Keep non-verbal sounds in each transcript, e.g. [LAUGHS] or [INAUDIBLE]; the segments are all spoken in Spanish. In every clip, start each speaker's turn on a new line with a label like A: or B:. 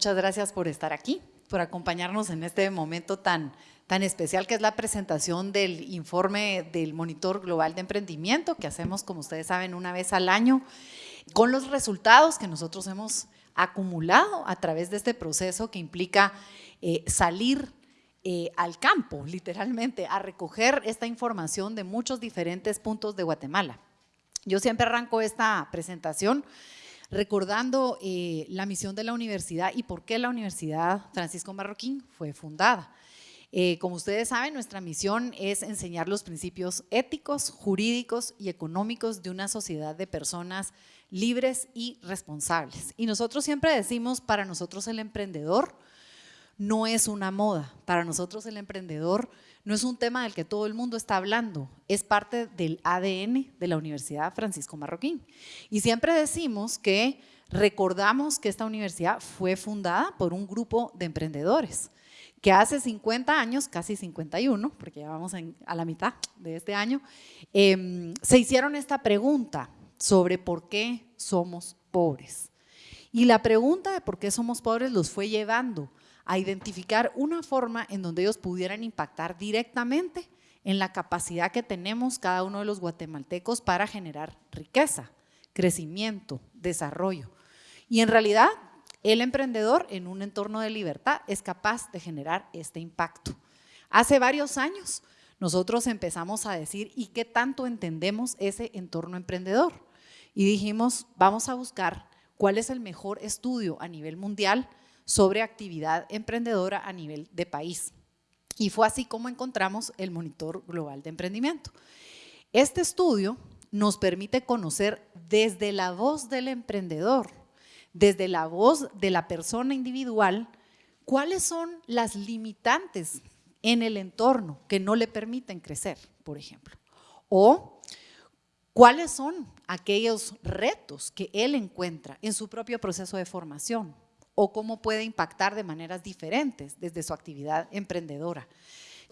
A: muchas gracias por estar aquí, por acompañarnos en este momento tan, tan especial que es la presentación del informe del Monitor Global de Emprendimiento que hacemos, como ustedes saben, una vez al año, con los resultados que nosotros hemos acumulado a través de este proceso que implica eh, salir eh, al campo, literalmente, a recoger esta información de muchos diferentes puntos de Guatemala. Yo siempre arranco esta presentación recordando eh, la misión de la universidad y por qué la Universidad Francisco Marroquín fue fundada. como ustedes saben, nuestra misión es enseñar los principios éticos, jurídicos y económicos de una sociedad de personas libres y responsables. Y nosotros siempre decimos, para nosotros el emprendedor no es una moda, para nosotros el emprendedor no es un tema del que todo el mundo está hablando, es parte del ADN de la Universidad Francisco Marroquín. Y siempre decimos que recordamos que esta universidad fue fundada por un grupo de emprendedores que hace 50 años, casi 51, porque ya vamos a la mitad de este año, em, se hicieron esta pregunta, sobre por qué somos pobres. Y la pregunta de por qué somos pobres los fue llevando a identificar una forma en donde ellos pudieran impactar directamente en la capacidad que tenemos cada uno de los guatemaltecos para generar riqueza, crecimiento, desarrollo. Y en realidad, el emprendedor en un entorno de libertad es capaz de generar este impacto. Hace varios años nosotros empezamos a decir, ¿y qué tanto entendemos ese entorno emprendedor? y dijimos, vamos a buscar cuál es el mejor estudio a nivel mundial sobre actividad emprendedora a nivel de país. Y fue así como encontramos el Monitor Global de Emprendimiento. Este estudio nos permite conocer desde la voz del emprendedor, desde la voz de la persona individual, cuáles son las limitantes en el entorno que no le permiten crecer, por ejemplo. O ¿Cuáles son aquellos retos que él encuentra en su propio proceso de formación? ¿O cómo puede impactar de maneras diferentes desde su actividad emprendedora?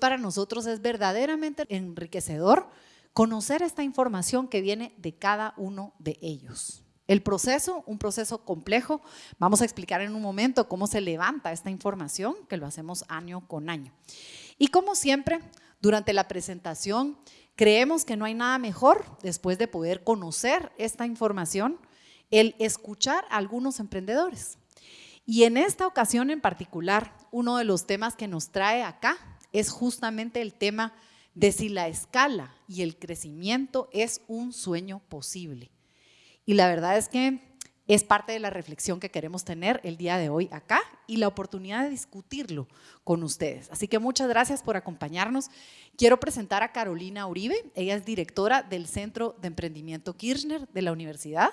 A: Para nosotros es verdaderamente enriquecedor conocer esta información que viene de cada uno de ellos. El proceso, un proceso complejo, vamos a explicar en un momento cómo se levanta esta información, que lo hacemos año con año. Y como siempre, durante la presentación Creemos que no hay nada mejor, después de poder conocer esta información, el escuchar a algunos emprendedores. Y en esta ocasión en particular, uno de los temas que nos trae acá es justamente el tema de si la escala y el crecimiento es un sueño posible. Y la verdad es que es parte de la reflexión que queremos tener el día de hoy acá y la oportunidad de discutirlo con ustedes. Así que muchas gracias por acompañarnos. Quiero presentar a Carolina Uribe, ella es directora del Centro de Emprendimiento Kirchner de la universidad.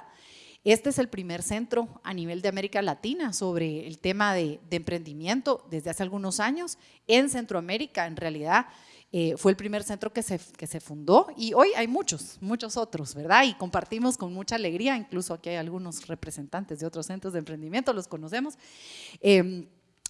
A: Este es el primer centro a nivel de América Latina sobre el tema de, emprendimiento desde hace algunos años en Centroamérica, en realidad eh, fue el primer centro que se, que se fundó y hoy hay muchos, muchos otros, ¿verdad? Y compartimos con mucha alegría, incluso aquí hay algunos representantes de otros centros de emprendimiento, los conocemos. Em,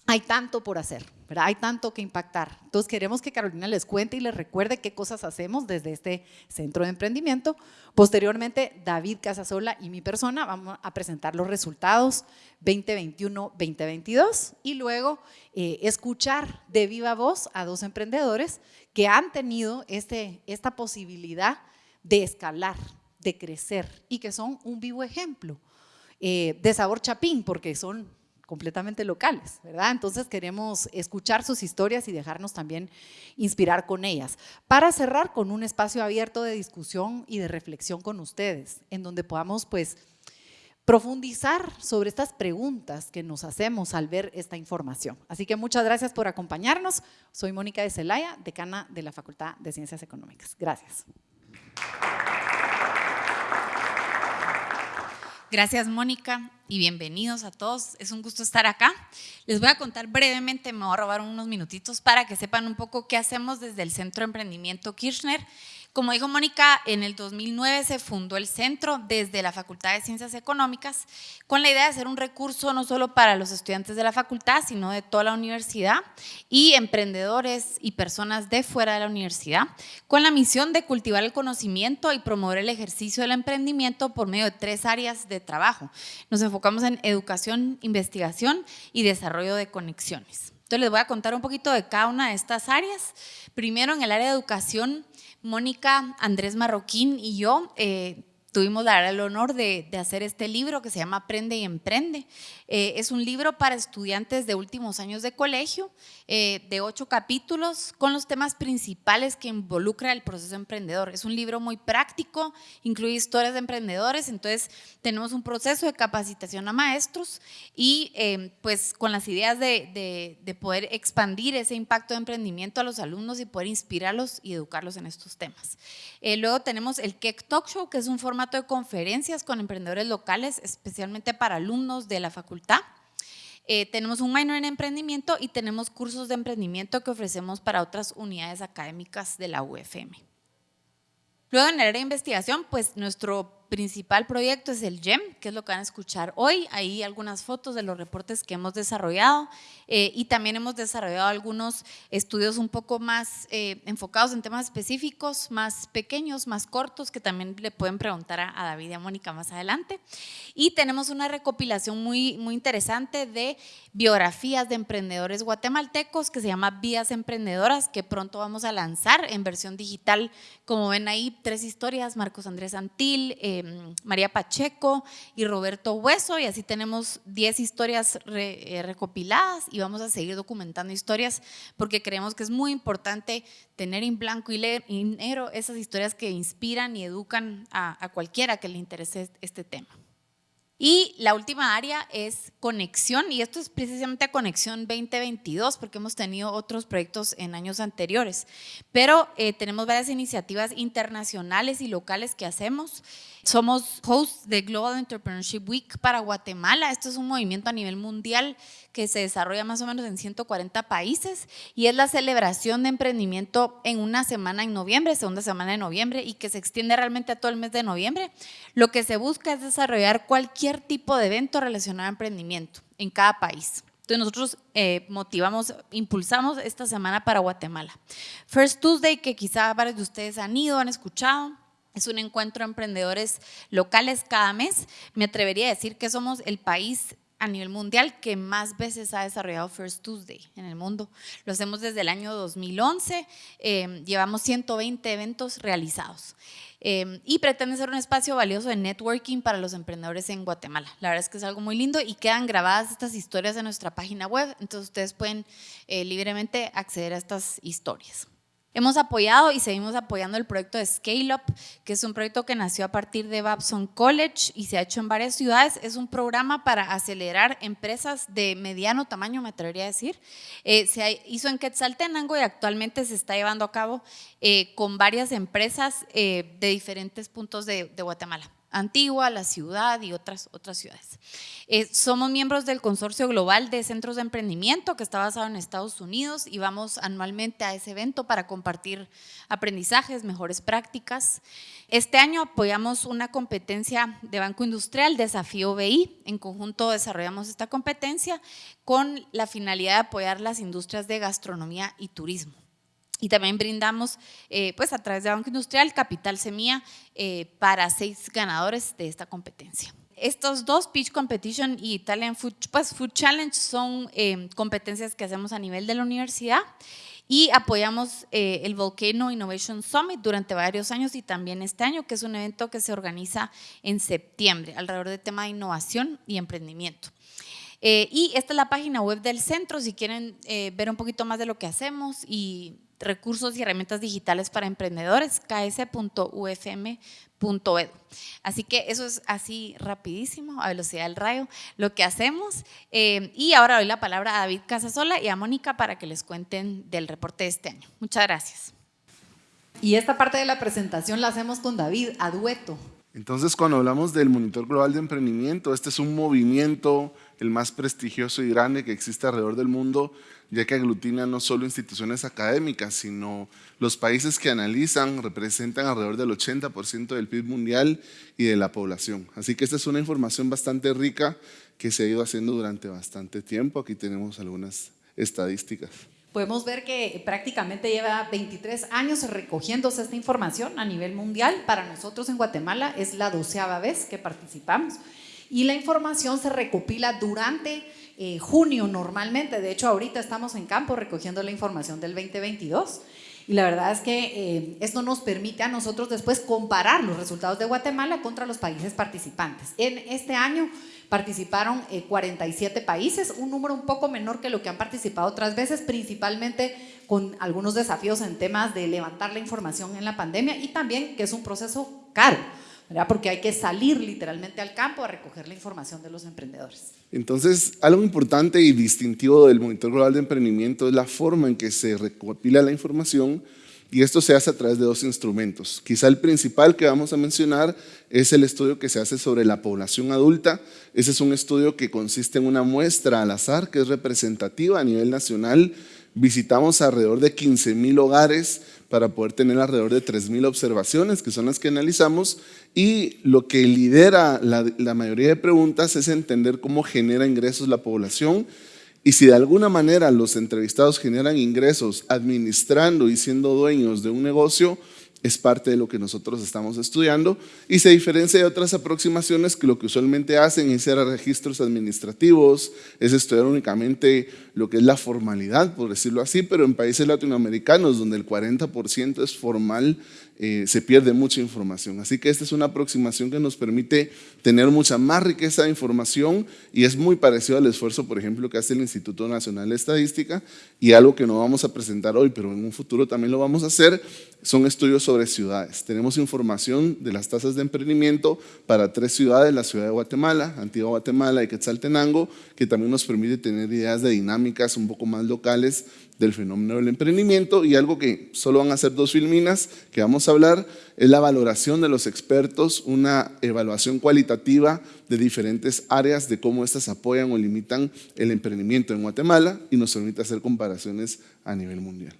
A: hay tanto por hacer, ¿verdad? Hay tanto que impactar. Entonces queremos que Carolina les cuente y les recuerde qué cosas hacemos desde este centro de emprendimiento. Posteriormente, David Casasola y mi persona vamos a presentar los resultados 2021-2022 y luego eh, escuchar de viva voz a dos emprendedores que han tenido este, esta posibilidad de escalar, de crecer y que son un vivo ejemplo eh, de sabor chapín porque son completamente locales, ¿verdad? Entonces queremos escuchar sus historias y dejarnos también inspirar con ellas. Para cerrar con un espacio abierto de discusión y de reflexión con ustedes, en donde podamos pues profundizar sobre estas preguntas que nos hacemos al ver esta información. Así que muchas gracias por acompañarnos. Soy Mónica de Celaya, decana de la Facultad de Ciencias Económicas. Gracias.
B: Gracias, Mónica, y bienvenidos a todos. Es un gusto estar acá. Les voy a contar brevemente, me voy a robar unos minutitos para que sepan un poco qué hacemos desde el Centro de Emprendimiento Kirchner. Como dijo Mónica, en el 2009 se fundó el centro desde la Facultad de Ciencias Económicas con la idea de ser un recurso no solo para los estudiantes de la facultad, sino de toda la universidad y emprendedores y personas de fuera de la universidad, con la misión de cultivar el conocimiento y promover el ejercicio del emprendimiento por medio de tres áreas de trabajo. Nos enfocamos en educación, investigación y desarrollo de conexiones. Entonces les voy a contar un poquito de cada una de estas áreas. Primero en el área de educación, Mónica, Andrés Marroquín y yo eh, tuvimos la, el honor de, hacer este libro que se llama Aprende y Emprende. Eh, es un libro para estudiantes de últimos años de colegio, eh, de ocho capítulos, con los temas principales que involucra el proceso emprendedor. Es un libro muy práctico, incluye historias de emprendedores, entonces tenemos un proceso de capacitación a maestros y eh, pues con las ideas de, de poder expandir ese impacto de emprendimiento a los alumnos y poder inspirarlos y educarlos en estos temas. luego tenemos el Keck Talk Show, que es un formato de conferencias con emprendedores locales, especialmente para alumnos de la facultad. Eh, tenemos un minor en emprendimiento y tenemos cursos de emprendimiento que ofrecemos para otras unidades académicas de la UFM. Luego en el área de investigación, pues nuestro principal proyecto es el GEM, que es lo que van a escuchar hoy. Ahí algunas fotos de los reportes que hemos desarrollado eh, y también hemos desarrollado algunos estudios un poco más eh, enfocados en temas específicos, más pequeños, más cortos, que también le pueden preguntar a, David y a Mónica más adelante. Y tenemos una recopilación muy, muy interesante de biografías de emprendedores guatemaltecos que se llama Vías Emprendedoras, que pronto vamos a lanzar en versión digital. Como ven ahí, tres historias, Marcos Andrés Antil, eh, Em, María Pacheco y Roberto Hueso, y así tenemos 10 historias eh, recopiladas y vamos a seguir documentando historias porque creemos que es muy importante tener en blanco y negro esas historias que inspiran y educan a cualquiera que le interese este tema. Y la última área es conexión, y esto es precisamente Conexión 2022, porque hemos tenido otros proyectos en años anteriores, pero eh, tenemos varias iniciativas internacionales y locales que hacemos. Somos hosts de Global Entrepreneurship Week para Guatemala. Esto es un movimiento a nivel mundial que se desarrolla más o menos en 140 países y es la celebración de emprendimiento en una semana en noviembre, segunda semana de noviembre, y que se extiende realmente a todo el mes de noviembre. Lo que se busca es desarrollar cualquier tipo de evento relacionado a emprendimiento en cada país. Entonces nosotros eh, motivamos, impulsamos esta semana para Guatemala. First Tuesday, que quizá varios de ustedes han ido, han escuchado, es un encuentro de emprendedores locales cada mes. Me atrevería a decir que somos el país a nivel mundial que más veces ha desarrollado First Tuesday en el mundo. Lo hacemos desde el año 2011, em, llevamos 120 eventos realizados em, y pretende ser un espacio valioso de networking para los emprendedores en Guatemala. La verdad es que es algo muy lindo y quedan grabadas estas historias en nuestra página web, entonces ustedes pueden eh, libremente acceder a estas historias. Hemos apoyado y seguimos apoyando el proyecto de Scale Up, que es un proyecto que nació a partir de Babson College y se ha hecho en varias ciudades. Es un programa para acelerar empresas de mediano tamaño, me atrevería a decir. Eh, se hizo en Quetzaltenango y actualmente se está llevando a cabo eh, con varias empresas eh, de diferentes puntos de Guatemala. Antigua, la ciudad y otras, otras ciudades. Eh, somos miembros del Consorcio Global de Centros de Emprendimiento que está basado en Estados Unidos y vamos anualmente a ese evento para compartir aprendizajes, mejores prácticas. Este año apoyamos una competencia de Banco Industrial, Desafío BI. En conjunto desarrollamos esta competencia con la finalidad de apoyar las industrias de gastronomía y turismo. Y también brindamos, eh, pues a través de Banco Industrial, Capital Semilla eh, para seis ganadores de esta competencia. Estos dos, Pitch Competition y Italian Food, pues, Food Challenge, son eh, competencias que hacemos a nivel de la universidad y apoyamos el Volcano Innovation Summit durante varios años y también este año, que es un evento que se organiza en septiembre alrededor del tema de innovación y emprendimiento. Y esta es la página web del centro, si quieren ver un poquito más de lo que hacemos y recursos y herramientas digitales para emprendedores, ks.ufm.edu. Así que eso es así rapidísimo, a velocidad del rayo, lo que hacemos. Eh, y ahora doy la palabra a David Casasola y a Mónica para que les cuenten del reporte de este año. Muchas gracias.
A: Y esta parte de la presentación la hacemos con David, a dueto.
C: Entonces, cuando hablamos del Monitor Global de Emprendimiento, este es un movimiento el más prestigioso y grande que existe alrededor del mundo, ya que aglutina no solo instituciones académicas, sino los países que analizan representan alrededor del 80% del PIB mundial y de la población. Así que esta es una información bastante rica que se ha ido haciendo durante bastante tiempo. Aquí tenemos algunas estadísticas.
A: Podemos ver que prácticamente lleva 23 años recogiéndose esta información a nivel mundial. Para nosotros en Guatemala es la doceava vez que participamos y la información se recopila durante eh, junio normalmente. De hecho, ahorita estamos en campo recogiendo la información del 2022. Y la verdad es que eh, esto nos permite a nosotros después comparar los resultados de Guatemala contra los países participantes. En este año participaron 47 eh, países, un número un poco menor que lo que han participado otras veces, principalmente con algunos desafíos en temas de levantar la información en la pandemia y también que es un proceso caro porque hay que salir literalmente al campo a recoger la información de los emprendedores.
C: Entonces, algo importante y distintivo del Monitor Global de Emprendimiento es la forma en que se recopila la información y esto se hace a través de dos instrumentos. Quizá el principal que vamos a mencionar es el estudio que se hace sobre la población adulta. Ese es un estudio que consiste en una muestra al azar que es representativa a nivel nacional. Visitamos alrededor de 15 mil hogares para poder tener alrededor de 3.000 observaciones, que son las que analizamos, y lo que lidera la, la, mayoría de preguntas es entender cómo genera ingresos la población y si de alguna manera los entrevistados generan ingresos administrando y siendo dueños de un negocio, es parte de lo que nosotros estamos estudiando y se diferencia de otras aproximaciones que lo que usualmente hacen es hacer registros administrativos, es estudiar únicamente lo que es la formalidad, por decirlo así, pero en países latinoamericanos donde el 40% es formal, eh, se pierde mucha información. Así que esta es una aproximación que nos permite tener mucha más riqueza de información y es muy parecido al esfuerzo, por ejemplo, que hace el Instituto Nacional de Estadística y algo que no vamos a presentar hoy, pero en un futuro también lo vamos a hacer, son estudios sobre ciudades. Tenemos información de las tasas de emprendimiento para tres ciudades, la ciudad de Guatemala, Antigua Guatemala y Quetzaltenango, que también nos permite tener ideas de dinámicas un poco más locales del fenómeno del emprendimiento y algo que solo van a ser dos filminas que vamos a hablar es la valoración de los expertos, una evaluación cualitativa de diferentes áreas de cómo éstas apoyan o limitan el emprendimiento en Guatemala y nos permite hacer comparaciones a nivel mundial.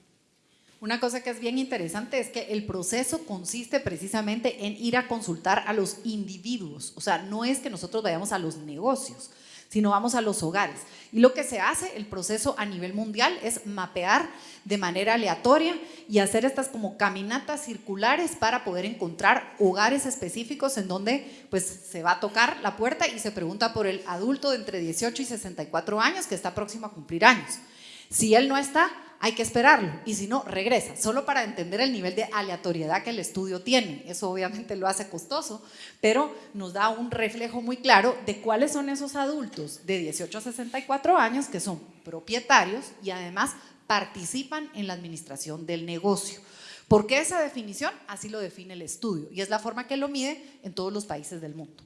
A: Una cosa que es bien interesante es que el proceso consiste precisamente en ir a consultar a los individuos, o sea, no es que nosotros vayamos a los negocios, sino vamos a los hogares. Y lo que se hace, el proceso a nivel mundial, es mapear de manera aleatoria y hacer estas como caminatas circulares para poder encontrar hogares específicos en donde pues se va a tocar la puerta y se pregunta por el adulto de entre 18 y 64 años que está próximo a cumplir años. Si él no está, hay que esperarlo y si no, regresa, solo para entender el nivel de aleatoriedad que el estudio tiene. Eso obviamente lo hace costoso, pero nos da un reflejo muy claro de cuáles son esos adultos de 18 a 64 años que son propietarios y además participan en la administración del negocio. ¿Por qué esa definición? Así lo define el estudio y es la forma que lo mide en todos los países del mundo.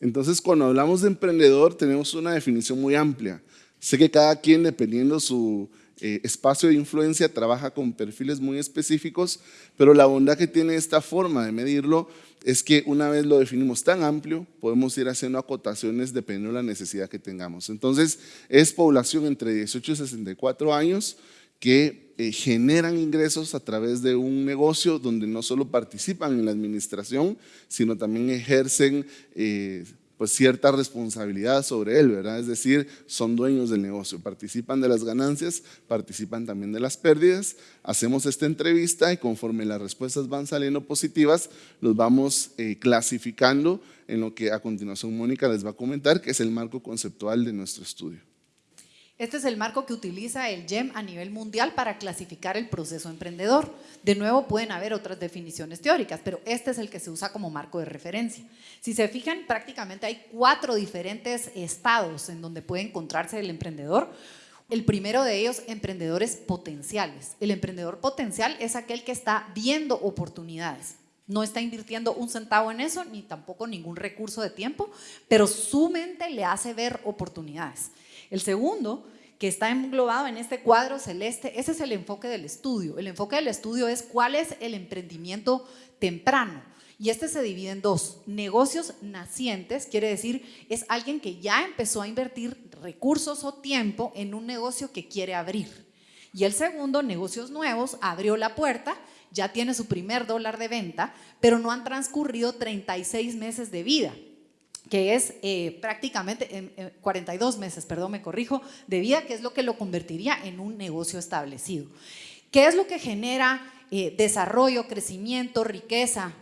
C: Entonces, cuando hablamos de emprendedor, tenemos una definición muy amplia. Sé que cada quien, dependiendo su eh, espacio de influencia, trabaja con perfiles muy específicos, pero la bondad que tiene esta forma de medirlo es que una vez lo definimos tan amplio, podemos ir haciendo acotaciones dependiendo de la necesidad que tengamos. Entonces, es población entre 18 y 64 años que eh, generan ingresos a través de un negocio donde no solo participan en la administración, sino también ejercen eh, pues cierta responsabilidad sobre él, ¿verdad? Es decir, son dueños del negocio, participan de las ganancias, participan también de las pérdidas. Hacemos esta entrevista y conforme las respuestas van saliendo positivas, los vamos eh, clasificando en lo que a continuación Mónica les va a comentar, que es el marco conceptual de nuestro estudio.
A: Este es el marco que utiliza el GEM a nivel mundial para clasificar el proceso emprendedor. De nuevo, pueden haber otras definiciones teóricas, pero este es el que se usa como marco de referencia. Si se fijan, prácticamente hay cuatro diferentes estados en donde puede encontrarse el emprendedor. El primero de ellos, emprendedores potenciales. El emprendedor potencial es aquel que está viendo oportunidades. No está invirtiendo un centavo en eso, ni tampoco ningún recurso de tiempo, pero su mente le hace ver oportunidades. El segundo, que está englobado en este cuadro celeste, ese es el enfoque del estudio. El enfoque del estudio es cuál es el emprendimiento temprano. Y este se divide en dos. Negocios nacientes, quiere decir, es alguien que ya empezó a invertir recursos o tiempo en un negocio que quiere abrir. Y el segundo, negocios nuevos, abrió la puerta, ya tiene su primer dólar de venta, pero no han transcurrido 36 meses de vida que es eh, prácticamente en, 42 meses, perdón, me corrijo, de vida, que es lo que lo convertiría en un negocio establecido. ¿Qué es lo que genera eh, desarrollo, crecimiento, riqueza?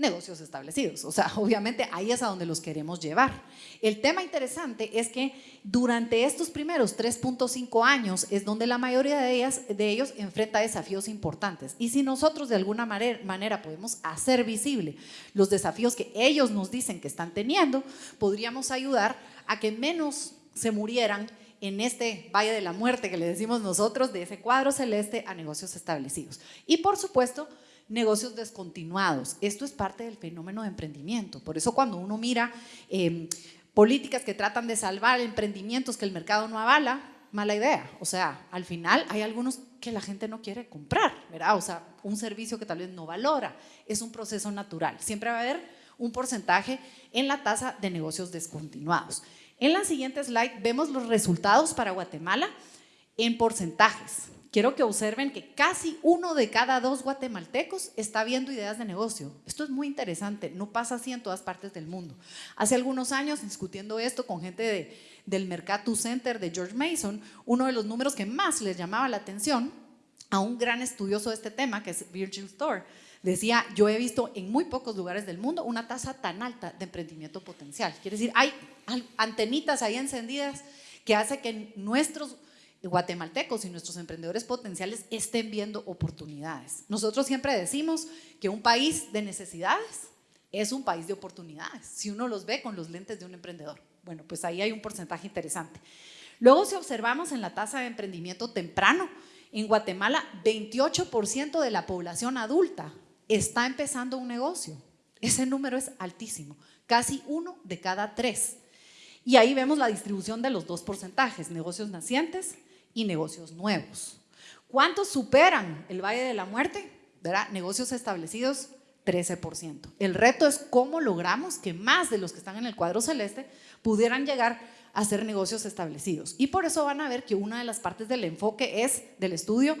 A: Negocios establecidos. O sea, [LAUGHS] obviamente ahí es a donde los queremos llevar. El tema interesante es que durante estos primeros 3.5 años es donde la mayoría de, ellas, de ellos enfrenta desafíos importantes. Y si nosotros de alguna manera podemos hacer visible los desafíos que ellos nos dicen que están teniendo, podríamos ayudar a que menos se murieran en este valle de la muerte que le decimos nosotros, de ese cuadro celeste a negocios establecidos. Y por supuesto, negocios descontinuados. Esto es parte del fenómeno de emprendimiento. Por eso cuando uno mira em, políticas que tratan de salvar emprendimientos que el mercado no avala, mala idea. O sea, al final hay algunos que la gente no quiere comprar, ¿verdad? O sea, un servicio que tal vez no valora. Es un proceso natural. Siempre va a haber un porcentaje en la tasa de negocios descontinuados. En la siguiente slide vemos los resultados para Guatemala en porcentajes quiero que observen que casi uno de cada dos guatemaltecos está viendo ideas de negocio. Esto es muy interesante, no pasa así en todas partes del mundo. Hace algunos años, discutiendo esto con gente de, del Mercatus Center de George Mason, uno de los números que más les llamaba la atención a un gran estudioso de este tema, que es Virgil Store, decía, yo he visto en muy pocos lugares del mundo una tasa tan alta de emprendimiento potencial. Quiere decir, hay antenitas ahí encendidas que hace que nuestros guatemaltecos y nuestros emprendedores potenciales estén viendo oportunidades. Nosotros siempre decimos que un país de necesidades es un país de oportunidades, si uno los ve con los lentes de un emprendedor. Bueno, pues ahí hay un porcentaje interesante. Luego, si observamos en la tasa de emprendimiento temprano, en Guatemala 28% de la población adulta está empezando un negocio. Ese número es altísimo, casi uno de cada tres. Y ahí vemos la distribución de los dos porcentajes, negocios nacientes y negocios nuevos. ¿Cuántos superan el Valle de la Muerte? ¿Verdad? Negocios establecidos, 13%. El reto es cómo logramos que más de los que están en el cuadro celeste pudieran llegar a ser negocios establecidos. Y por eso van a ver que una de las partes del enfoque es, del estudio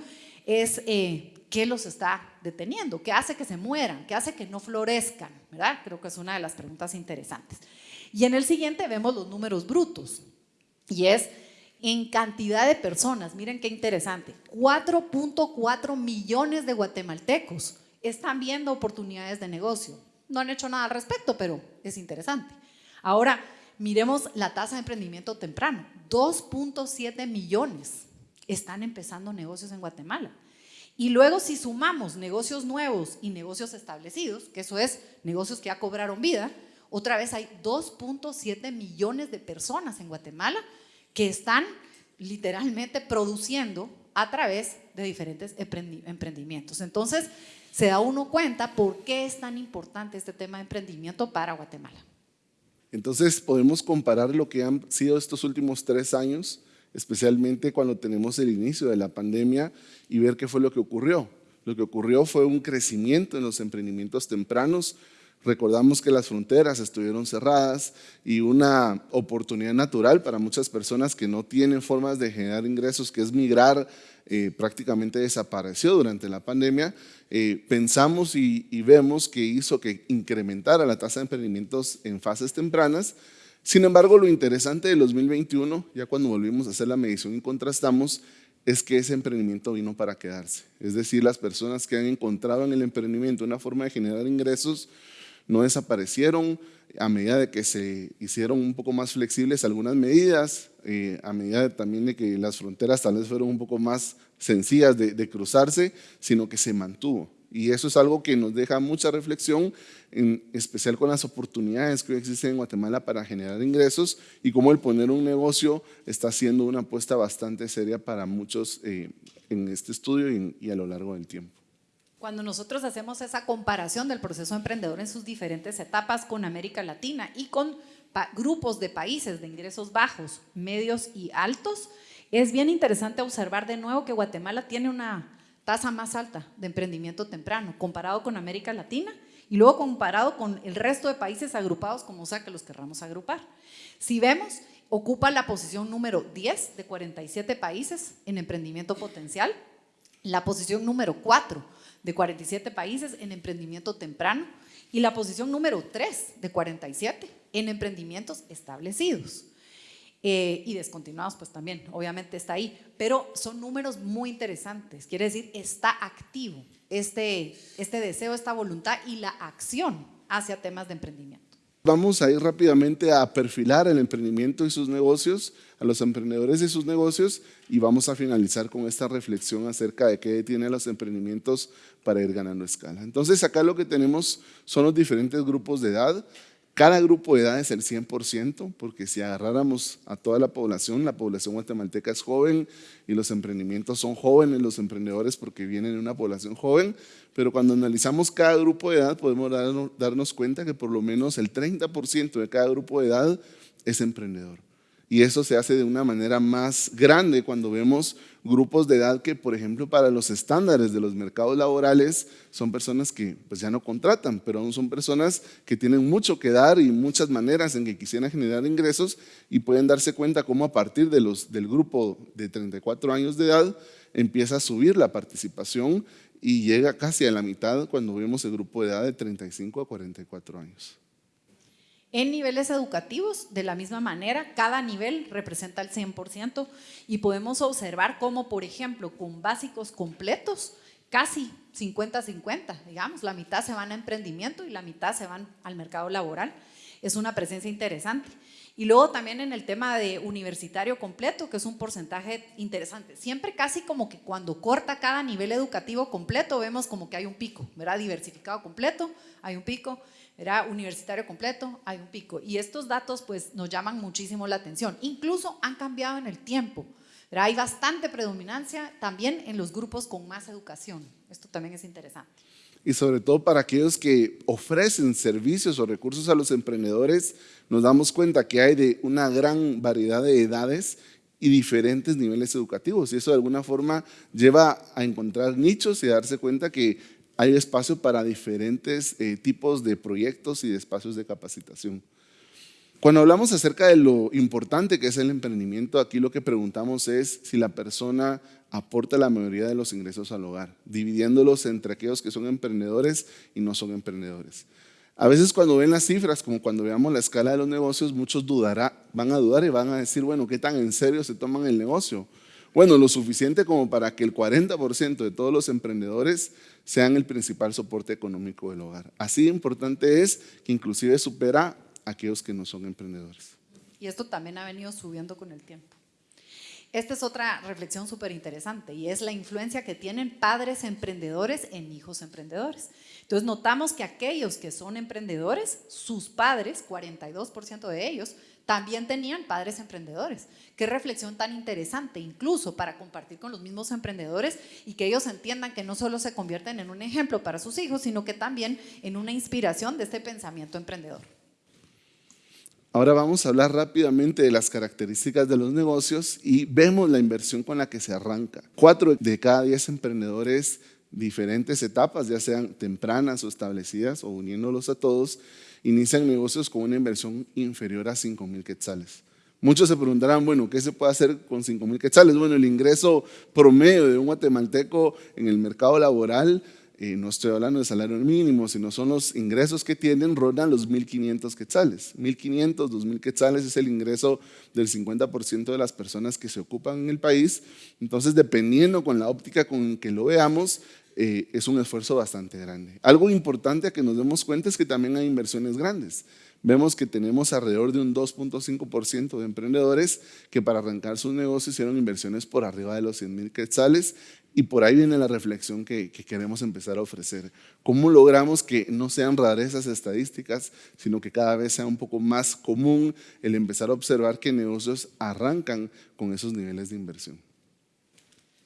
A: es eh, qué los está deteniendo, qué hace que se mueran, qué hace que no florezcan, ¿verdad? Creo que es una de las preguntas interesantes. Y en el siguiente vemos los números brutos y es en cantidad de personas. Miren qué interesante. 4.4 millones de guatemaltecos están viendo oportunidades de negocio. No han hecho nada al respecto, pero es interesante. Ahora, miremos la tasa de emprendimiento temprano. 2.7 millones están empezando negocios en Guatemala. Y luego si sumamos negocios nuevos y negocios establecidos, que eso es negocios que ya cobraron vida, otra vez hay 2.7 millones de personas en Guatemala que están literalmente produciendo a través de diferentes emprendimientos. Entonces, se da uno cuenta por qué es tan importante este tema de emprendimiento para Guatemala.
C: Entonces, podemos comparar lo que han sido estos últimos tres años, especialmente cuando tenemos el inicio de la pandemia y ver qué fue lo que ocurrió. Lo que ocurrió fue un crecimiento en los emprendimientos tempranos, Recordamos que las fronteras estuvieron cerradas y una oportunidad natural para muchas personas que no tienen formas de generar ingresos, que es migrar, eh, prácticamente desapareció durante la pandemia. Eh, pensamos y, y vemos que hizo que incrementara la tasa de emprendimientos en fases tempranas. Sin embargo, lo interesante del 2021, ya cuando volvimos a hacer la medición y contrastamos, es que ese emprendimiento vino para quedarse. Es decir, las personas que han encontrado en el emprendimiento una forma de generar ingresos, no desaparecieron a medida de que se hicieron un poco más flexibles algunas medidas, eh, a medida también de que las fronteras tal vez fueron un poco más sencillas de, cruzarse, sino que se mantuvo. Y eso es algo que nos deja mucha reflexión, en especial con las oportunidades que existen en Guatemala para generar ingresos y cómo el poner un negocio está siendo una apuesta bastante seria para muchos eh, en este estudio y a lo largo del tiempo.
A: Cuando nosotros hacemos esa comparación del proceso emprendedor en sus diferentes etapas con América Latina y con grupos de países de ingresos bajos, medios y altos, es bien interesante observar de nuevo que Guatemala tiene una tasa más alta de emprendimiento temprano comparado con América Latina y luego comparado con el resto de países agrupados como sea que los querramos agrupar. Si vemos ocupa la posición número 10 de 47 países en emprendimiento potencial, la posición número 4 de 47 países en emprendimiento temprano y la posición número 3 de 47 en emprendimientos establecidos. Eh, y descontinuados pues también, obviamente está ahí, pero son números muy interesantes, quiere decir, está activo este, este deseo, esta voluntad y la acción hacia temas de emprendimiento.
C: Vamos a ir rápidamente a perfilar el emprendimiento y sus negocios, a los emprendedores y sus negocios y vamos a finalizar con esta reflexión acerca de qué tienen los emprendimientos para ir ganando escala. Entonces acá lo que tenemos son los diferentes grupos de edad, cada grupo de edad es el 100%, porque si agarráramos a toda la población, la población guatemalteca es joven y los emprendimientos son jóvenes, los emprendedores porque vienen de una población joven, pero cuando analizamos cada grupo de edad podemos darnos cuenta que por lo menos el 30% de cada grupo de edad es emprendedor. Y eso se hace de una manera más grande cuando vemos grupos de edad que, por ejemplo, para los estándares de los mercados laborales son personas que pues, ya no contratan, pero aún son personas que tienen mucho que dar y muchas maneras en que quisieran generar ingresos y pueden darse cuenta cómo a partir de los, del grupo de 34 años de edad empieza a subir la participación y llega casi a la mitad cuando vemos el grupo de edad de 35 a 44 años.
A: En niveles educativos, de la misma manera, cada nivel representa el 100% y podemos observar cómo, por ejemplo, con básicos completos, casi 50-50, digamos, la mitad se van a emprendimiento y la mitad se van al mercado laboral. Es una presencia interesante. Y luego también en el tema de universitario completo, que es un porcentaje interesante. Siempre casi como que cuando corta cada nivel educativo completo, vemos como que hay un pico, ¿verdad? Diversificado completo, hay un pico era universitario completo, hay un pico. Y estos datos pues nos llaman muchísimo la atención. Incluso han cambiado en el tiempo. Hay bastante predominancia también en los grupos con más educación. Esto también es interesante.
C: Y sobre todo para aquellos que ofrecen servicios o recursos a los emprendedores, nos damos cuenta que hay de una gran variedad de edades y diferentes niveles educativos. Y eso de alguna forma lleva a encontrar nichos y a darse cuenta que hay espacio para diferentes eh, tipos de proyectos y de espacios de capacitación. Cuando hablamos acerca de lo importante que es el emprendimiento, aquí lo que preguntamos es si la persona aporta la mayoría de los ingresos al hogar, dividiéndolos entre aquellos que son emprendedores y no son emprendedores. A veces cuando ven las cifras, como cuando veamos la escala de los negocios, muchos dudará, van a dudar y van a decir, bueno, ¿qué tan en serio se toman el negocio? Bueno, lo suficiente como para que el 40% de todos los emprendedores sean el principal soporte económico del hogar. Así de importante es que inclusive supera a aquellos que no son emprendedores.
A: Y esto también ha venido subiendo con el tiempo. Esta es otra reflexión súper interesante y es la influencia que tienen padres emprendedores en hijos emprendedores. Entonces notamos que aquellos que son emprendedores, sus padres, 42% de ellos, también tenían padres emprendedores. Qué reflexión tan interesante, incluso para compartir con los mismos emprendedores y que ellos entiendan que no solo se convierten en un ejemplo para sus hijos, sino que también en una inspiración de este pensamiento emprendedor.
C: Ahora vamos a hablar rápidamente de las características de los negocios y vemos la inversión con la que se arranca. Cuatro de cada diez emprendedores, diferentes etapas, ya sean tempranas o establecidas o uniéndolos a todos, inician negocios con una inversión inferior a 5 mil quetzales. Muchos se preguntarán, bueno, ¿qué se puede hacer con 5 mil quetzales? Bueno, el ingreso promedio de un guatemalteco en el mercado laboral, eh, no estoy hablando de salario mínimo, sino son los ingresos que tienen, rondan los 1.500 quetzales. 1.500, 2.000 quetzales es el ingreso del 50% de las personas que se ocupan en el país. Entonces, dependiendo con la óptica con que lo veamos, eh, es un esfuerzo bastante grande. Algo importante a que nos demos cuenta es que también hay inversiones grandes. Vemos que tenemos alrededor de un 2.5% de emprendedores que para arrancar sus negocios hicieron inversiones por arriba de los 100 mil quetzales y por ahí viene la reflexión que, que, queremos empezar a ofrecer. ¿Cómo logramos que no sean rarezas estadísticas, sino que cada vez sea un poco más común el empezar a observar que negocios arrancan con esos niveles de inversión?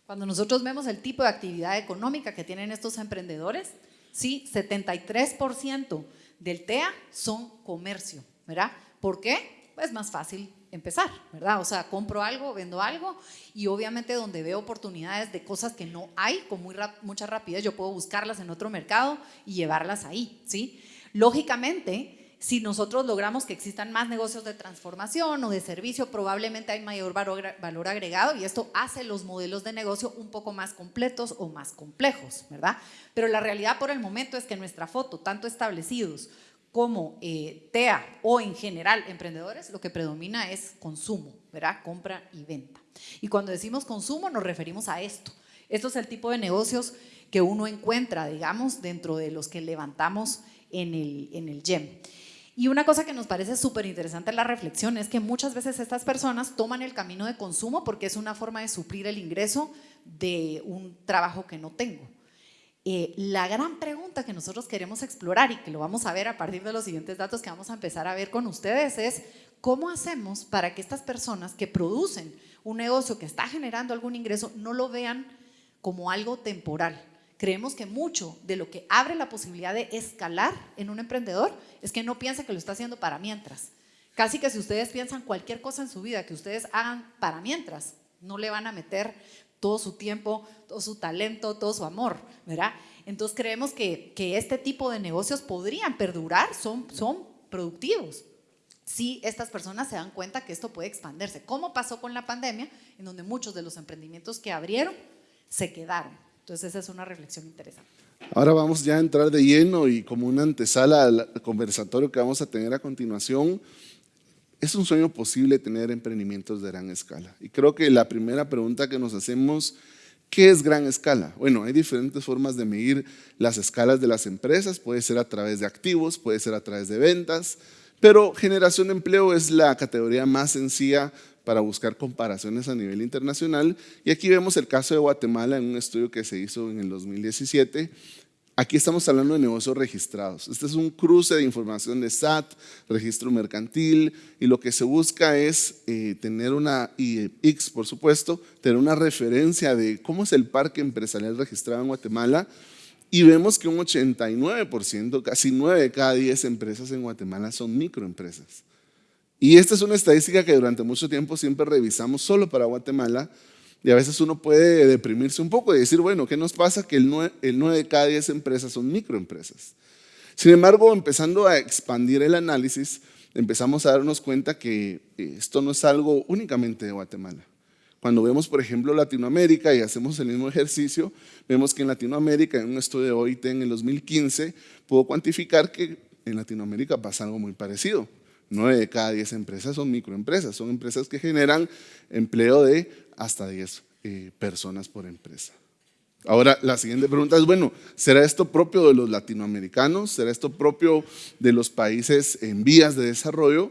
A: Cuando nosotros vemos el tipo de actividad económica que tienen estos emprendedores, sí, 73% del TEA son comercio, ¿verdad? ¿Por qué? Pues más fácil empezar, ¿verdad? O sea, compro algo, vendo algo y obviamente donde veo oportunidades de cosas que no hay con muy mucha rapidez, yo puedo buscarlas en otro mercado y llevarlas ahí, ¿sí? Lógicamente, Si nosotros logramos que existan más negocios de transformación o de servicio, probablemente hay mayor valor agregado y esto hace los modelos de negocio un poco más completos o más complejos, ¿verdad? Pero la realidad por el momento es que nuestra foto, tanto establecidos como eh, TEA o en general emprendedores, lo que predomina es consumo, ¿verdad? Compra y venta. Y cuando decimos consumo nos referimos a esto. Esto es el tipo de negocios que uno encuentra, digamos, dentro de los que levantamos en el, en el GEM. Y una cosa que nos parece súper interesante en la reflexión es que muchas veces estas personas toman el camino de consumo porque es una forma de suplir el ingreso de un trabajo que no tengo. Eh, la gran pregunta que nosotros queremos explorar y que lo vamos a ver a partir de los siguientes datos que vamos a empezar a ver con ustedes es cómo hacemos para que estas personas que producen un negocio que está generando algún ingreso no lo vean como algo temporal, creemos que mucho de lo que abre la posibilidad de escalar en un emprendedor es que no piensa que lo está haciendo para mientras. Casi que si ustedes piensan cualquier cosa en su vida que ustedes hagan para mientras, no le van a meter todo su tiempo, todo su talento, todo su amor, ¿verdad? Entonces creemos que, que este tipo de negocios podrían perdurar, son, son productivos, si estas personas se dan cuenta que esto puede expandirse. ¿Cómo pasó con la pandemia? En donde muchos de los emprendimientos que abrieron se quedaron. Entonces esa es una reflexión interesante.
C: Ahora vamos ya a entrar de lleno y como una antesala al conversatorio que vamos a tener a continuación, es un sueño posible tener emprendimientos de gran escala. Y creo que la primera pregunta que nos hacemos, ¿qué es gran escala? Bueno, hay diferentes formas de medir las escalas de las empresas, puede ser a través de activos, puede ser a través de ventas, pero generación de empleo es la categoría más sencilla para buscar comparaciones a nivel internacional. Y aquí vemos el caso de Guatemala en un estudio que se hizo en el 2017. Aquí estamos hablando de negocios registrados. Este es un cruce de información de SAT, registro mercantil, y lo que se busca es eh, tener una, y X por supuesto, tener una referencia de cómo es el parque empresarial registrado en Guatemala, y vemos que un 89%, casi 9 de cada 10 empresas en Guatemala son microempresas. Y esta es una estadística que durante mucho tiempo siempre revisamos solo para Guatemala y a veces uno puede deprimirse un poco y decir, bueno, ¿qué nos pasa? Que el 9, de cada 10 empresas son microempresas. Sin embargo, empezando a expandir el análisis, empezamos a darnos cuenta que eh, esto no es algo únicamente de Guatemala. Cuando vemos, por ejemplo, Latinoamérica y hacemos el mismo ejercicio, vemos que en Latinoamérica, en un estudio de OIT en el 2015, pudo cuantificar que en Latinoamérica pasa algo muy parecido. 9 de cada 10 empresas son microempresas, son empresas que generan empleo de hasta 10 eh, personas por empresa. Ahora, la siguiente pregunta es, bueno, ¿será esto propio de los latinoamericanos? ¿Será esto propio de los países en vías de desarrollo?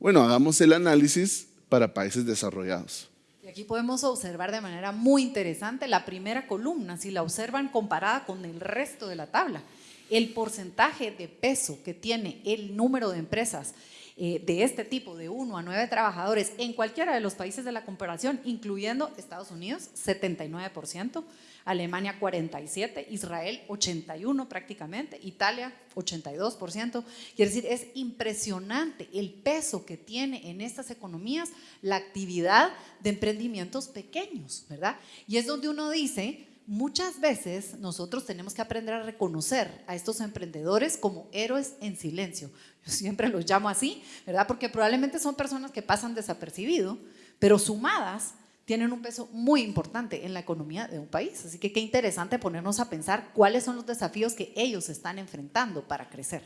C: Bueno, hagamos el análisis para países desarrollados.
A: Y aquí podemos observar de manera muy interesante la primera columna, si la observan comparada con el resto de la tabla. El porcentaje de peso que tiene el número de empresas eh, de este tipo, de 1 a 9 trabajadores, en cualquiera de los países de la comparación, incluyendo Estados Unidos, 79%, Alemania 47%, Israel 81% prácticamente, Italia 82%. Quiere decir, es impresionante el peso que tiene en estas economías la actividad de emprendimientos pequeños, ¿verdad? Y es donde uno dice, muchas veces nosotros tenemos que aprender a reconocer a estos emprendedores como héroes en silencio. [LAUGHS] Yo siempre los llamo así, ¿verdad? Porque probablemente son personas que pasan desapercibido, pero sumadas tienen un peso muy importante en la economía de un país. Así que qué interesante ponernos a pensar cuáles son los desafíos que ellos están enfrentando para crecer.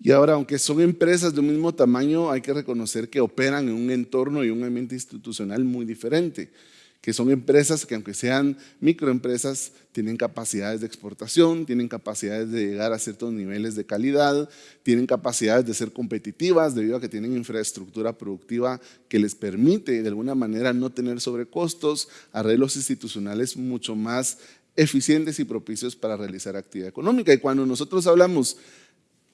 C: Y ahora, aunque son empresas de un mismo tamaño, hay que reconocer que operan en un entorno y un ambiente institucional muy diferente que son empresas que aunque sean microempresas, tienen capacidades de exportación, tienen capacidades de llegar a ciertos niveles de calidad, tienen capacidades de ser competitivas debido a que tienen infraestructura productiva que les permite de alguna manera no tener sobrecostos, arreglos institucionales mucho más eficientes y propicios para realizar actividad económica. Y cuando nosotros hablamos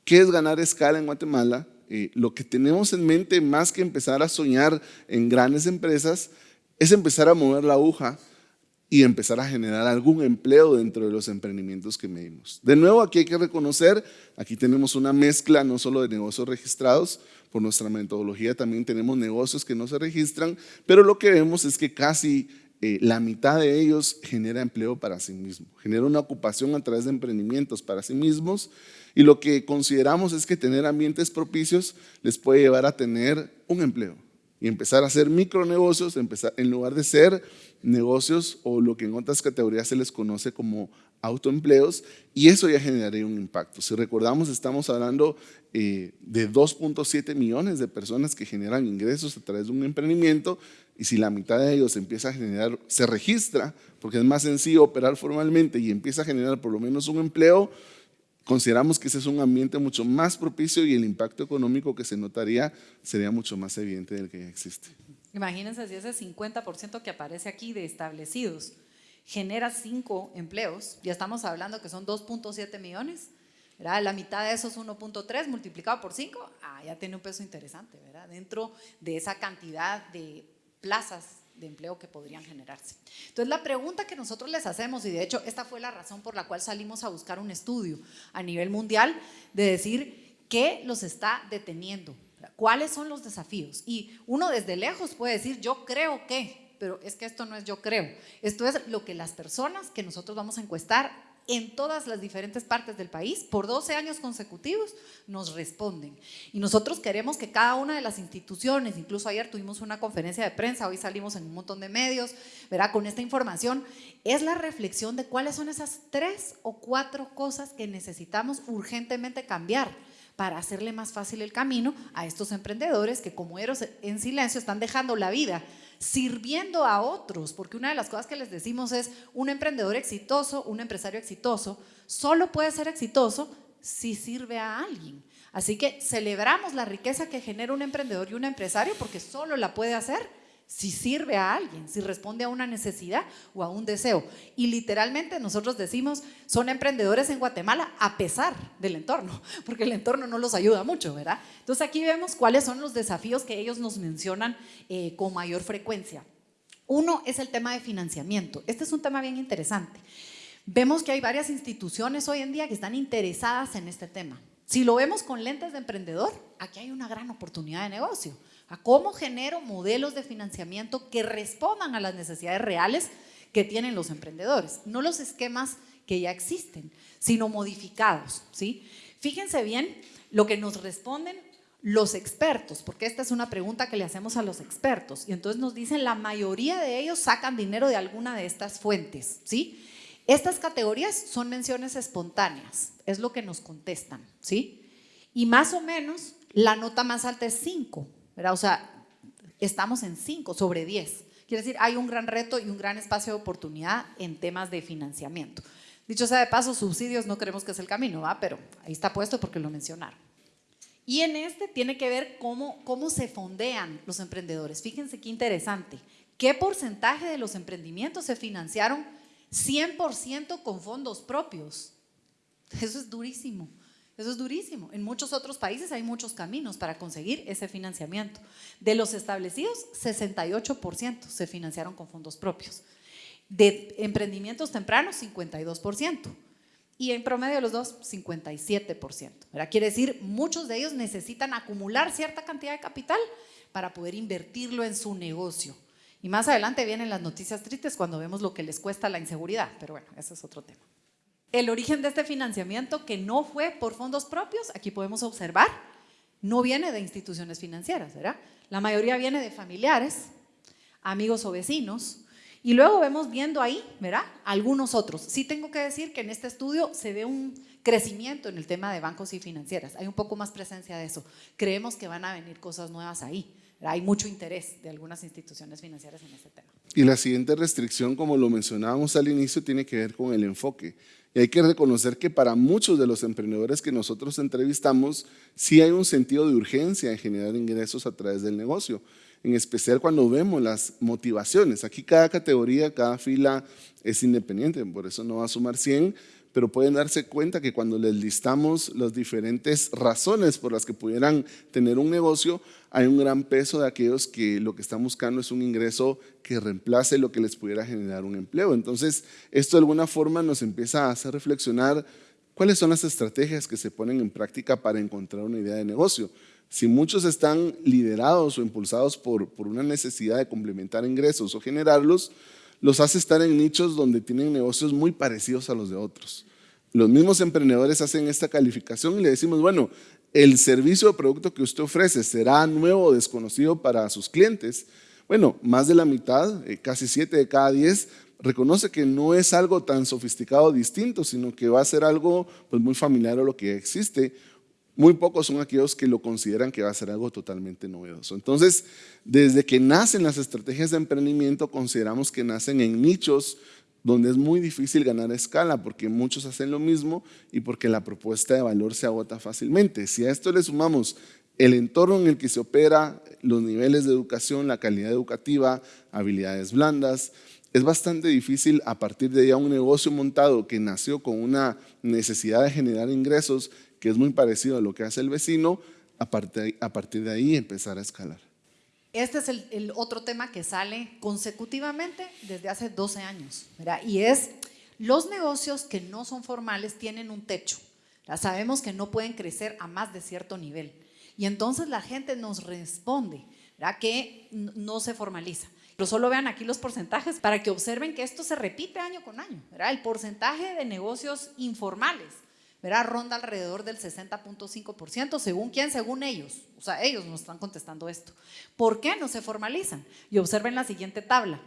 C: qué es ganar escala en Guatemala, eh, lo que tenemos en mente más que empezar a soñar en grandes empresas, es empezar a mover la aguja y empezar a generar algún empleo dentro de los emprendimientos que medimos. De nuevo, aquí hay que reconocer, aquí tenemos una mezcla no solo de negocios registrados, por nuestra metodología también tenemos negocios que no se registran, pero lo que vemos es que casi eh, la mitad de ellos genera empleo para sí mismo, genera una ocupación a través de emprendimientos para sí mismos y lo que consideramos es que tener ambientes propicios les puede llevar a tener un empleo y empezar a hacer micronegocios empezar, en lugar de ser negocios o lo que en otras categorías se les conoce como autoempleos y eso ya generaría un impacto. Si recordamos, estamos hablando eh, de 2.7 millones de personas que generan ingresos a través de un emprendimiento y si la mitad de ellos empieza a generar, se registra, porque es más sencillo operar formalmente y empieza a generar por lo menos un empleo, consideramos que ese es un ambiente mucho más propicio y el impacto económico que se notaría sería mucho más evidente del que ya existe.
A: Imagínense si ese 50% que aparece aquí de establecidos genera 5 empleos, ya estamos hablando que son 2.7 millones, ¿verdad? la mitad de esos 1.3 multiplicado por 5, ah, ya tiene un peso interesante, ¿verdad? dentro de esa cantidad de plazas de empleo que podrían generarse. Entonces la pregunta que nosotros les hacemos, y de hecho esta fue la razón por la cual salimos a buscar un estudio a nivel mundial, de decir qué los está deteniendo, cuáles son los desafíos. Y uno desde lejos puede decir, yo creo que, pero es que esto no es yo creo, esto es lo que las personas que nosotros vamos a encuestar en todas las diferentes partes del país, por 12 años consecutivos, nos responden. Y nosotros queremos que cada una de las instituciones, incluso ayer tuvimos una conferencia de prensa, hoy salimos en un montón de medios, verá, con esta información, es la reflexión de cuáles son esas tres o cuatro cosas que necesitamos urgentemente cambiar para hacerle más fácil el camino a estos emprendedores que como eros en silencio están dejando la vida sirviendo a otros, porque una de las cosas que les decimos es un emprendedor exitoso, un empresario exitoso, solo puede ser exitoso si sirve a alguien. Así que celebramos la riqueza que genera un emprendedor y un empresario porque solo la puede hacer si sirve a alguien, si responde a una necesidad o a un deseo. Y literalmente nosotros decimos, son emprendedores en Guatemala a pesar del entorno, [LAUGHS] porque el entorno no los ayuda mucho, ¿verdad? Entonces aquí vemos cuáles son los desafíos que ellos nos mencionan eh, con mayor frecuencia. Uno es el tema de financiamiento. Este es un tema bien interesante. Vemos que hay varias instituciones hoy en día que están interesadas en este tema. Si lo vemos con lentes de emprendedor, aquí hay una gran oportunidad de negocio a cómo genero modelos de financiamiento que respondan a las necesidades reales que tienen los emprendedores, no los esquemas que ya existen, sino modificados. ¿sí? Fíjense bien lo que nos responden los expertos, porque esta es una pregunta que le hacemos a los expertos, y entonces nos dicen la mayoría de ellos sacan dinero de alguna de estas fuentes. ¿sí? Estas categorías son menciones espontáneas, es lo que nos contestan. ¿sí? Y más o menos la nota más alta es 5, o sea, estamos en 5 sobre 10. Quiere decir, hay un gran reto y un gran espacio de oportunidad en temas de financiamiento. Dicho sea de paso, subsidios no creemos que es el camino, ¿va? pero ahí está puesto porque lo mencionaron. Y en este tiene que ver cómo, cómo se fondean los emprendedores. Fíjense qué interesante. ¿Qué porcentaje de los emprendimientos se financiaron 100% con fondos propios? Eso es durísimo. Eso es durísimo. En muchos otros países hay muchos caminos para conseguir ese financiamiento. De los establecidos, 68% se financiaron con fondos propios. De emprendimientos tempranos, 52%. Y en promedio de los dos, 57%. Quiere decir, muchos de ellos necesitan acumular cierta cantidad de capital para poder invertirlo en su negocio. Y más adelante vienen las noticias tristes cuando vemos lo que les cuesta la inseguridad. Pero bueno, ese es otro tema el origen de este financiamiento, que no fue por fondos propios, aquí podemos observar, no viene de instituciones financieras, ¿verdad? La mayoría viene de familiares, amigos o vecinos, y luego vemos viendo ahí, ¿verdad? Algunos otros. Sí tengo que decir que en este estudio se ve un crecimiento en el tema de bancos y financieras. Hay un poco más presencia de eso. Creemos que van a venir cosas nuevas ahí. Hay mucho interés de algunas instituciones financieras en este tema.
C: Y la siguiente restricción, como lo mencionábamos al inicio, tiene que ver con el enfoque. Y hay que reconocer que para muchos de los emprendedores que nosotros entrevistamos, sí hay un sentido de urgencia en generar ingresos a través del negocio, en especial cuando vemos las motivaciones. Aquí cada categoría, cada fila es independiente, por eso no va a sumar 100, pero pueden darse cuenta que cuando les listamos las diferentes razones por las que pudieran tener un negocio, hay un gran peso de aquellos que lo que están buscando es un ingreso que reemplace lo que les pudiera generar un empleo. Entonces, esto de alguna forma nos empieza a hacer reflexionar cuáles son las estrategias que se ponen en práctica para encontrar una idea de negocio. Si muchos están liderados o impulsados por, por una necesidad de complementar ingresos o generarlos, los hace estar en nichos donde tienen negocios muy parecidos a los de otros. Los mismos emprendedores hacen esta calificación y le decimos, bueno, el servicio o producto que usted ofrece será nuevo o desconocido para sus clientes. Bueno, más de la mitad, eh, casi 7 de cada 10, reconoce que no es algo tan sofisticado o distinto, sino que va a ser algo pues, muy familiar a lo que existe muy pocos son aquellos que lo consideran que va a ser algo totalmente novedoso. Entonces, desde que nacen las estrategias de emprendimiento, consideramos que nacen en nichos donde es muy difícil ganar escala porque muchos hacen lo mismo y porque la propuesta de valor se agota fácilmente. Si a esto le sumamos el entorno en el que se opera, los niveles de educación, la calidad educativa, habilidades blandas, es bastante difícil a partir de ya un negocio montado que nació con una necesidad de generar ingresos que es muy parecido a lo que hace el vecino, a partir, de ahí empezar a escalar.
A: Este es el, otro tema que sale consecutivamente desde hace 12 años, y es los negocios que no son formales tienen un techo. Sabemos que no pueden crecer a más de cierto nivel. Y entonces la gente nos responde que no se formaliza. Pero solo vean aquí los porcentajes para que observen que esto se repite año con año. El porcentaje de negocios informales verá, ronda alrededor del 60.5%, según quién, según ellos. O sea, ellos nos están contestando esto. ¿Por qué no se formalizan? Y observen la siguiente tabla.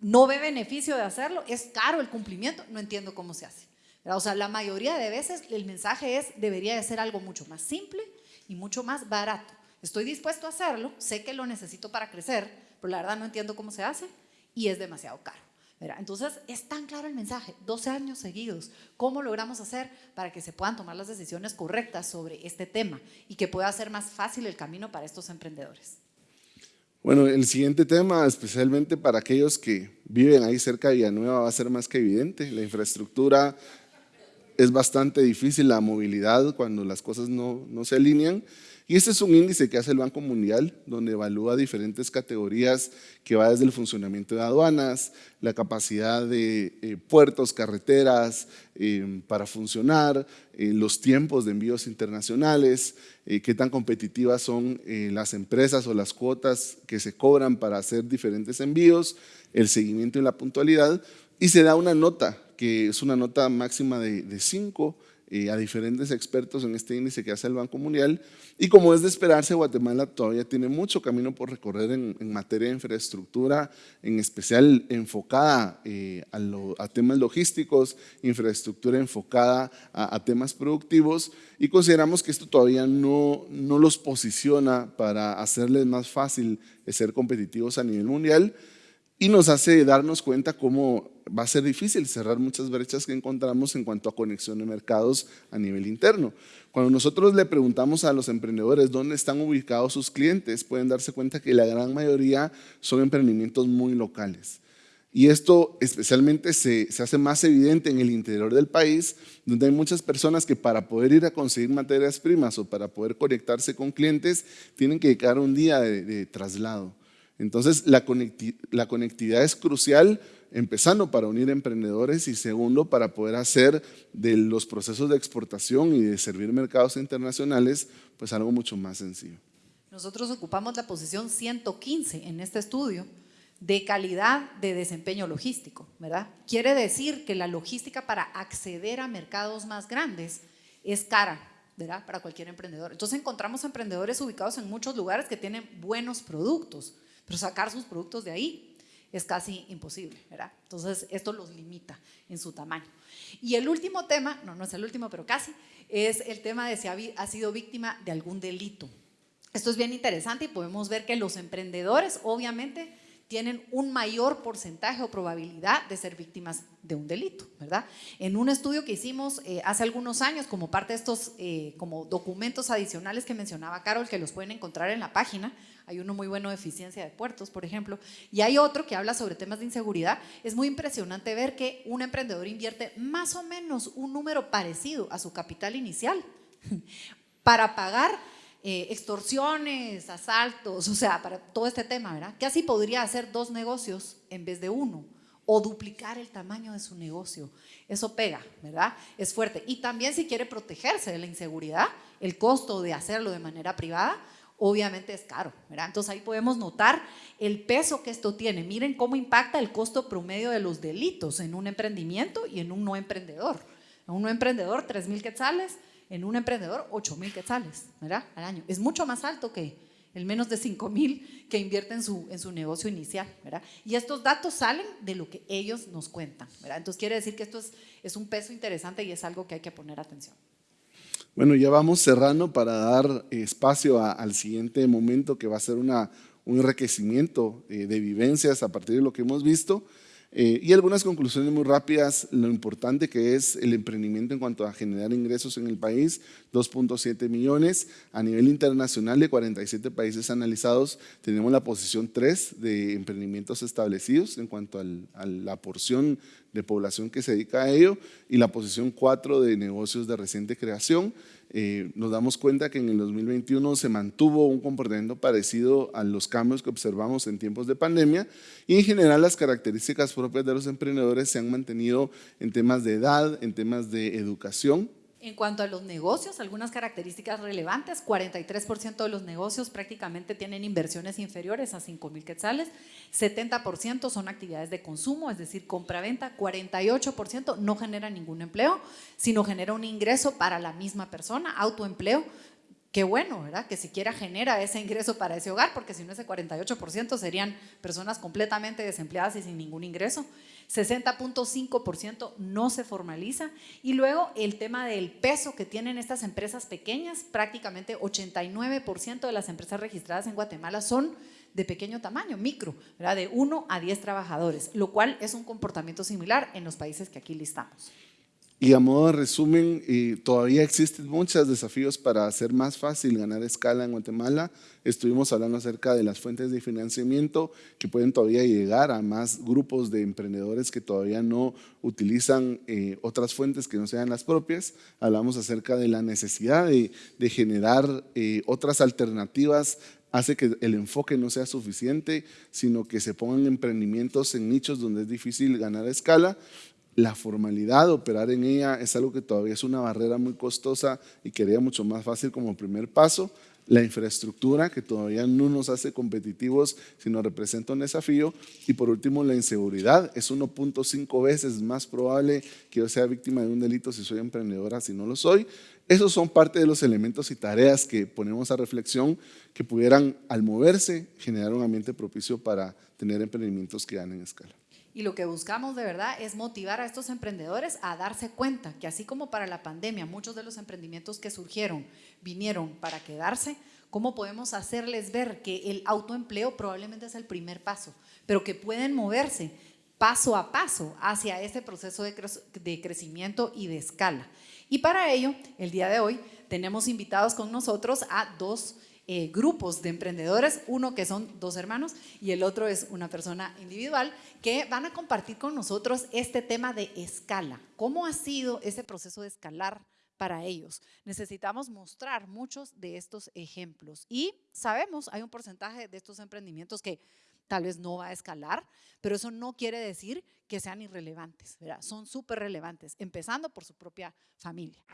A: No ve beneficio de hacerlo, es caro el cumplimiento, no entiendo cómo se hace. O sea, la mayoría de veces el mensaje es, debería de ser algo mucho más simple y mucho más barato. Estoy dispuesto a hacerlo, sé que lo necesito para crecer, pero la verdad no entiendo cómo se hace y es demasiado caro. Entonces, es tan claro el mensaje, 12 años seguidos, ¿cómo logramos hacer para que se puedan tomar las decisiones correctas sobre este tema y que pueda ser más fácil el camino para estos emprendedores?
C: Bueno, el siguiente tema, especialmente para aquellos que viven ahí cerca de Villanueva, va a ser más que evidente. La infraestructura es bastante difícil, la movilidad cuando las cosas no, no se alinean. Y este es un índice que hace el Banco Mundial, donde evalúa diferentes categorías que va desde el funcionamiento de aduanas, la capacidad de eh, puertos, carreteras eh, para funcionar, eh, los tiempos de envíos internacionales, qué tan competitivas son las empresas o las cuotas que se cobran para hacer diferentes envíos, el seguimiento y la puntualidad, y se da una nota, que es una nota máxima de 5, a diferentes expertos en este índice que hace el Banco Mundial. Y como es de esperarse, Guatemala todavía tiene mucho camino por recorrer en, materia de infraestructura, en especial enfocada eh, a, temas logísticos, infraestructura enfocada a, a, temas productivos y consideramos que esto todavía no, no los posiciona para hacerles más fácil ser competitivos a nivel mundial y nos hace darnos cuenta cómo va a ser difícil cerrar muchas brechas que encontramos en cuanto a conexión de mercados a nivel interno. Cuando nosotros le preguntamos a los emprendedores dónde están ubicados sus clientes, pueden darse cuenta que la gran mayoría son emprendimientos muy locales. Y esto especialmente se, se, hace más evidente en el interior del país, donde hay muchas personas que para poder ir a conseguir materias primas o para poder conectarse con clientes, tienen que dedicar un día de, traslado. Entonces, la, conectividad es crucial empezando para unir emprendedores y segundo para poder hacer de los procesos de exportación y de servir mercados internacionales pues algo mucho más sencillo.
A: Nosotros ocupamos la posición 115 en este estudio de calidad de desempeño logístico, ¿verdad? Quiere decir que la logística para acceder a mercados más grandes es cara, ¿verdad? Para cualquier emprendedor. Entonces encontramos emprendedores ubicados en muchos lugares que tienen buenos productos, pero sacar sus productos de ahí es casi imposible, ¿verdad? Entonces, esto los limita en su tamaño. Y el último tema, no, no es el último, pero casi, es el tema de si ha, sido víctima de algún delito. Esto es bien interesante y podemos ver que los emprendedores, obviamente, tienen un mayor porcentaje o probabilidad de ser víctimas de un delito, ¿verdad? En un estudio que hicimos eh, hace algunos años como parte de estos eh, como documentos adicionales que mencionaba Carol, que los pueden encontrar en la página, hay uno muy bueno de eficiencia de puertos, por ejemplo, y hay otro que habla sobre temas de inseguridad, es muy impresionante ver que un emprendedor invierte más o menos un número parecido a su capital inicial [LAUGHS] para pagar eh, extorsiones, asaltos, o sea, para todo este tema, ¿verdad? Que así podría hacer dos negocios en vez de uno o duplicar el tamaño de su negocio. Eso pega, ¿verdad? Es fuerte. Y también si quiere protegerse de la inseguridad, el costo de hacerlo de manera privada, obviamente es caro, ¿verdad? Entonces ahí podemos notar el peso que esto tiene. Miren cómo impacta el costo promedio de los delitos en un emprendimiento y en un no emprendedor. En un no emprendedor, 3 mil quetzales, en un emprendedor, 8 mil quetzales, ¿verdad? Al año. Es mucho más alto que el menos de 5 mil que invierte en su, en su negocio inicial, ¿verdad? Y estos datos salen de lo que ellos nos cuentan, ¿verdad? Entonces quiere decir que esto es, es un peso interesante y es algo que hay que poner atención.
C: Bueno, ya vamos cerrando para dar espacio al siguiente momento que va a ser una, un enriquecimiento eh, de vivencias a partir de lo que hemos visto. Eh, y algunas conclusiones muy rápidas, lo importante que es el emprendimiento en cuanto a generar ingresos en el país, 2.7 millones. A nivel internacional de 47 países analizados, tenemos la posición 3 de emprendimientos establecidos en cuanto a la porción de población que se dedica a ello y la posición 4 de negocios de reciente creación. Eh, nos damos cuenta que en el 2021 se mantuvo un comportamiento parecido a los cambios que observamos en tiempos de pandemia y en general las características propias de los emprendedores se han mantenido en temas de edad, en temas de educación,
A: en cuanto a los negocios, algunas características relevantes, 43% de los negocios prácticamente tienen inversiones inferiores a 5 mil quetzales, 70% son actividades de consumo, es decir, compra-venta, 48% no genera ningún empleo, sino genera un ingreso para la misma persona, autoempleo, qué bueno, ¿verdad? Que siquiera genera ese ingreso para ese hogar, porque si no ese 48% serían personas completamente desempleadas y sin ningún ingreso. 60.5% no se formaliza. Y luego el tema del peso que tienen estas empresas pequeñas, prácticamente 89% de las empresas registradas en Guatemala son de pequeño tamaño, micro, ¿verdad? de 1 a 10 trabajadores, lo cual es un comportamiento similar en los países que aquí listamos.
C: Y a modo de resumen, todavía existen muchos desafíos para hacer más fácil ganar escala en Guatemala. Estuvimos hablando acerca de las fuentes de financiamiento que pueden todavía llegar a más grupos de emprendedores que todavía no utilizan eh, otras fuentes que no sean las propias. Hablamos acerca de la necesidad de, generar eh, otras alternativas hace que el enfoque no sea suficiente, sino que se pongan emprendimientos en nichos donde es difícil ganar escala la formalidad, operar en ella es algo que todavía es una barrera muy costosa y quería mucho más fácil como primer paso. La infraestructura, que todavía no nos hace competitivos, sino representa un desafío. Y por último, la inseguridad. Es 1.5 veces más probable que yo sea víctima de un delito si soy emprendedora, si no lo soy. Esos son parte de los elementos y tareas que ponemos a reflexión que pudieran, al moverse, generar un ambiente propicio para tener emprendimientos que ganen escala.
A: Y lo que buscamos de verdad es motivar a estos emprendedores a darse cuenta que así como para la pandemia muchos de los emprendimientos que surgieron vinieron para quedarse, ¿cómo podemos hacerles ver que el autoempleo probablemente es el primer paso, pero que pueden moverse paso a paso hacia ese proceso de, crecimiento y de escala? Y para ello, el día de hoy tenemos invitados con nosotros a dos eh, grupos de emprendedores, uno que son dos hermanos y el otro es una persona individual, que van a compartir con nosotros este tema de escala. ¿Cómo ha sido ese proceso de escalar? para ellos. Necesitamos mostrar muchos de estos ejemplos y sabemos, hay un porcentaje de estos emprendimientos que tal vez no va a escalar, pero eso no quiere decir que sean irrelevantes, ¿verdad? son súper relevantes, empezando por su propia familia.